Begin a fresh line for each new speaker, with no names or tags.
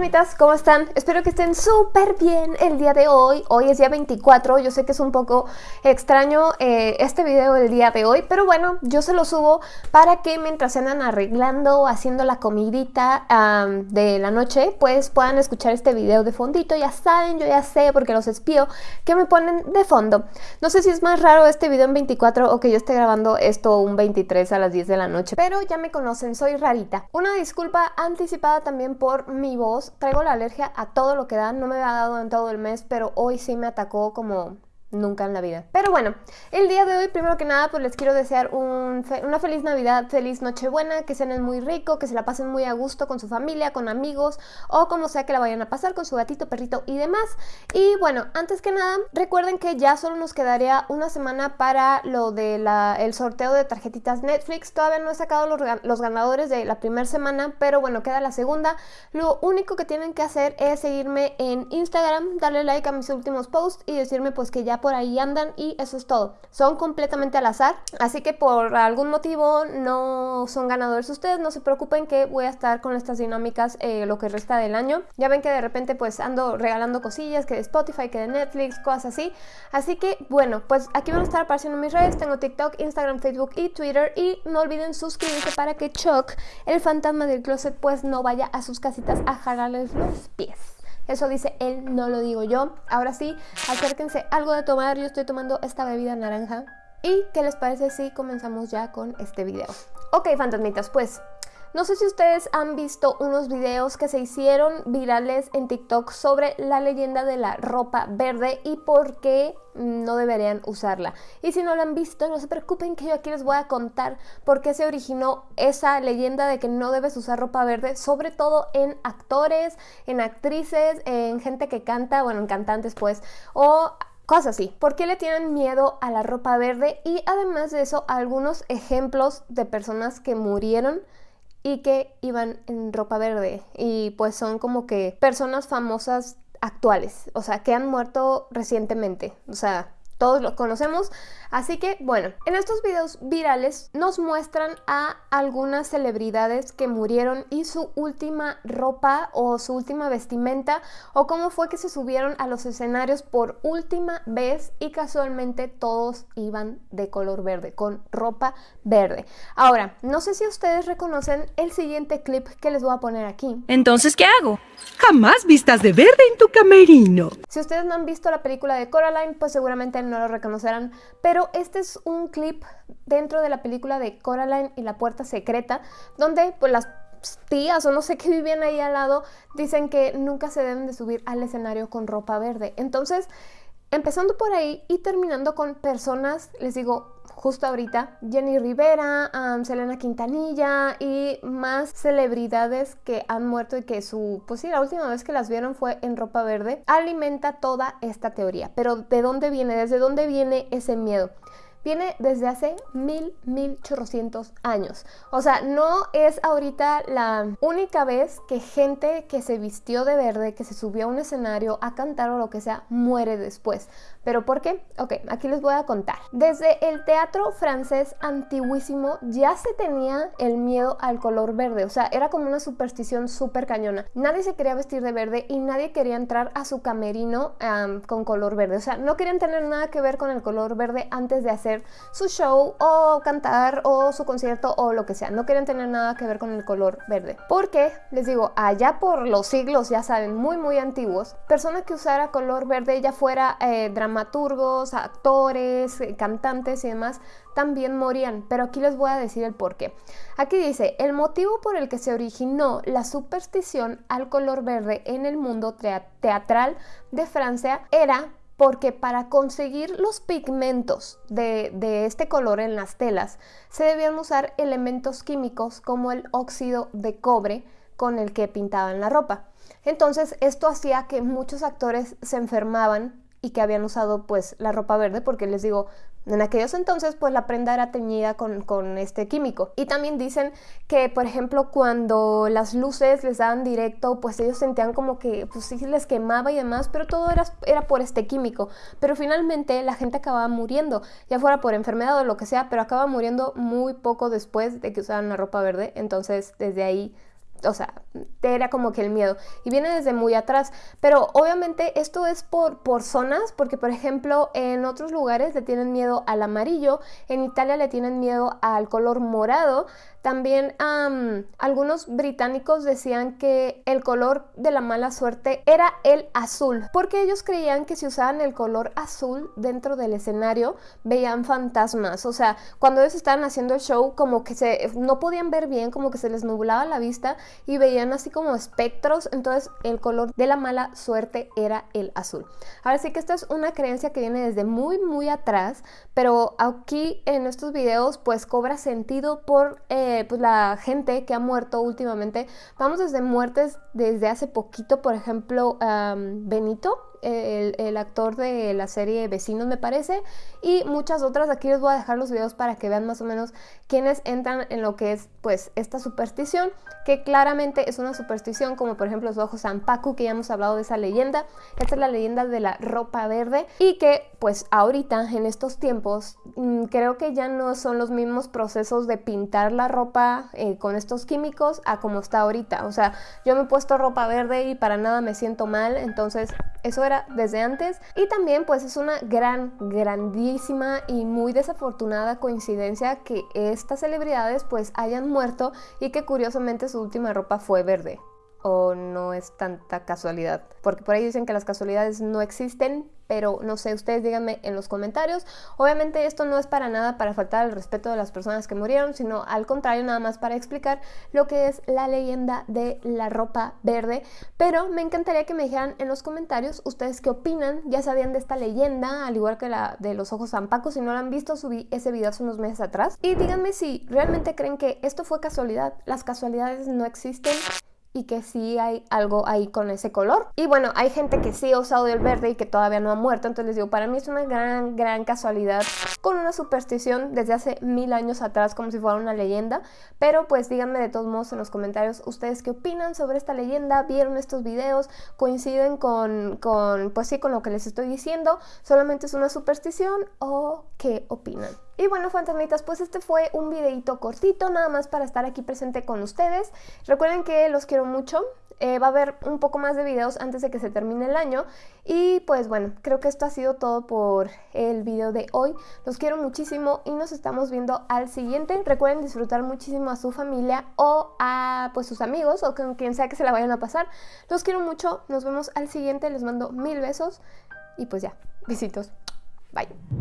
fantasmitas, ¿cómo están? Espero que estén súper bien el día de hoy. Hoy es día 24, yo sé que es un poco extraño eh, este video del día de hoy, pero bueno, yo se lo subo para que mientras andan arreglando, haciendo la comidita de la noche, pues puedan escuchar este video de fondito. Ya saben, yo ya sé porque los espío que me ponen de fondo. No sé si es más raro este video en 24 o que yo esté grabando esto un 23 a las 10 de la noche, pero ya me conocen, soy rarita. Una disculpa anticipada también por mi voz. Traigo la alergia a todo lo que da. No me había dado en todo el mes, pero hoy sí me atacó como nunca en la vida. Pero bueno, el día de hoy, primero que nada, pues les quiero desear una feliz Navidad, feliz Nochebuena, que cenen muy rico, que se la pasen muy a gusto con su familia, con amigos o como sea que la vayan a pasar con su gatito, perrito y demás. Y bueno, antes que nada, recuerden que ya solo nos quedaría una semana para lo del el sorteo de tarjetitas Netflix. Todavía no he sacado los, los ganadores de la primera semana, pero bueno, queda la segunda. Lo único que tienen que hacer es seguirme en Instagram, darle like a mis últimos posts y decirme pues que ya por ahí andan y eso es todo. Son completamente al azar, así que por algún motivo no son ganadores ustedes, no se preocupen que voy a estar con estas dinámicas eh, lo que resta del año. Ya ven que de repente pues ando regalando cosillas, que de Spotify, que de Netflix, cosas así. Así que bueno, pues aquí van a estar apareciendo mis redes, tengo TikTok, Instagram, Facebook y Twitter y no olviden suscribirse para que Chuck, el fantasma del closet, pues no vaya a sus casitas a jalarles los pies. Eso dice él, no lo digo yo. Ahora sí, acérquense algo de tomar. Yo estoy tomando esta bebida naranja. ¿Y qué les parece si comenzamos ya con este video? Ok, fantasmitas, pues no sé si ustedes han visto unos videos que se hicieron virales en TikTok sobre la leyenda de la ropa verde y por qué no deberían usarla. Y si no lo han visto, no se preocupen que yo aquí les voy a contar por qué se originó esa leyenda de que no debes usar ropa verde, sobre todo en actores, en actrices, en gente que canta, bueno, en cantantes pues, o cosas así. ¿Por qué le tienen miedo a la ropa verde? Y además de eso, algunos ejemplos de personas que murieron y que iban en ropa verde y pues son como que personas famosas actuales, o sea, que han muerto recientemente, o sea, todos los conocemos. Así que bueno, en estos videos virales nos muestran a algunas celebridades que murieron y su última ropa o su última vestimenta o cómo fue que se subieron a los escenarios por última vez y casualmente todos iban de color verde, con ropa verde. Ahora, no sé si ustedes reconocen el siguiente clip que les voy a poner aquí.
Entonces, ¿qué hago? Jamás vistas de verde en tu camerino.
Si ustedes no han visto la película de Coraline, pues seguramente no lo reconocerán, pero este es un clip dentro de la película de Coraline y la puerta secreta, donde pues las tías o no sé qué vivían ahí al lado dicen que nunca se deben de subir al escenario con ropa verde. Entonces, empezando por ahí y terminando con personas, les digo, justo ahorita, Jenny Rivera, Selena Quintanilla y más celebridades que han muerto y que su, pues sí, la última vez que las vieron fue en ropa verde, alimenta toda esta teoría. Pero ¿de dónde viene? ¿Desde dónde viene ese miedo? viene desde hace mil, mil chorrocientos años. O sea, no es ahorita la única vez que gente que se vistió de verde, que se subió a un escenario a cantar o lo que sea, muere después. ¿Pero por qué? Ok, aquí les voy a contar. Desde el teatro francés antiguísimo ya se tenía el miedo al color verde. O sea, era como una superstición súper cañona. Nadie se quería vestir de verde y nadie quería entrar a su camerino con color verde. O sea, no querían tener nada que ver con el color verde antes de hacer su show o cantar o su concierto o lo que sea. No querían tener nada que ver con el color verde. Porque, les digo, allá por los siglos, ya saben, muy muy antiguos, persona que usara color verde, ya fuera eh, dramaturgos, actores, eh, cantantes y demás, también morían, pero aquí les voy a decir el por qué. Aquí dice, el motivo por el que se originó la superstición al color verde en el mundo teatral de Francia era porque para conseguir los pigmentos de, este color en las telas se debían usar elementos químicos como el óxido de cobre con el que pintaban la ropa. Entonces esto hacía que muchos actores se enfermaban y que habían usado pues la ropa verde porque les digo en aquellos entonces, pues la prenda era teñida con, este químico. Y también dicen que, por ejemplo, cuando las luces les daban directo, pues ellos sentían como que, pues sí les quemaba y demás, pero todo era, era por este químico. Pero finalmente la gente acababa muriendo, ya fuera por enfermedad o lo que sea, pero acaba muriendo muy poco después de que usaran la ropa verde. Entonces, desde ahí o sea, era como que el miedo. Y viene desde muy atrás. Pero obviamente esto es por, por zonas, porque por ejemplo en otros lugares le tienen miedo al amarillo, en Italia le tienen miedo al color morado. También algunos británicos decían que el color de la mala suerte era el azul, porque ellos creían que si usaban el color azul dentro del escenario veían fantasmas. O sea, cuando ellos estaban haciendo el show, como que se no podían ver bien, como que se les nublaba la vista y veían así como espectros, entonces el color de la mala suerte era el azul. Ahora sí que esta es una creencia que viene desde muy muy atrás, pero aquí en estos videos pues cobra sentido por eh, pues la gente que ha muerto últimamente. Vamos desde muertes desde hace poquito, por ejemplo, Benito, el, actor de la serie Vecinos me parece y muchas otras. Aquí les voy a dejar los videos para que vean más o menos quiénes entran en lo que es pues esta superstición que claramente es una superstición como por ejemplo los ojos Paco que ya hemos hablado de esa leyenda. Esta es la leyenda de la ropa verde y que pues ahorita en estos tiempos mm, creo que ya no son los mismos procesos de pintar la ropa eh, con estos químicos a como está ahorita. O sea yo me he puesto ropa verde y para nada me siento mal entonces eso era desde antes. Y también pues es una gran, grandísima y muy desafortunada coincidencia que estas celebridades pues hayan muerto y que curiosamente su última ropa fue verde o no es tanta casualidad. Porque por ahí dicen que las casualidades no existen, pero no sé, ustedes díganme en los comentarios. Obviamente esto no es para nada para faltar el respeto de las personas que murieron, sino al contrario, nada más para explicar lo que es la leyenda de la ropa verde. Pero me encantaría que me dijeran en los comentarios ustedes qué opinan, ya sabían de esta leyenda, al igual que la de los ojos zampacos, si no lo han visto, subí ese video hace unos meses atrás. Y díganme si realmente creen que esto fue casualidad, las casualidades no existen y que sí hay algo ahí con ese color. Y bueno, hay gente que sí ha usado el verde y que todavía no ha muerto, entonces les digo, para mí es una gran, gran casualidad con una superstición desde hace mil años atrás, como si fuera una leyenda. Pero pues díganme de todos modos en los comentarios ustedes qué opinan sobre esta leyenda, vieron estos videos, coinciden con, con pues sí, con lo que les estoy diciendo, solamente es una superstición o qué opinan. Y bueno, fantasmitas, pues este fue un videito cortito, nada más para estar aquí presente con ustedes. Recuerden que los quiero mucho, eh, va a haber un poco más de videos antes de que se termine el año. Y pues bueno, creo que esto ha sido todo por el video de hoy. Los quiero muchísimo y nos estamos viendo al siguiente. Recuerden disfrutar muchísimo a su familia o a pues sus amigos o con quien sea que se la vayan a pasar. Los quiero mucho, nos vemos al siguiente, les mando mil besos y pues ya, besitos. Bye.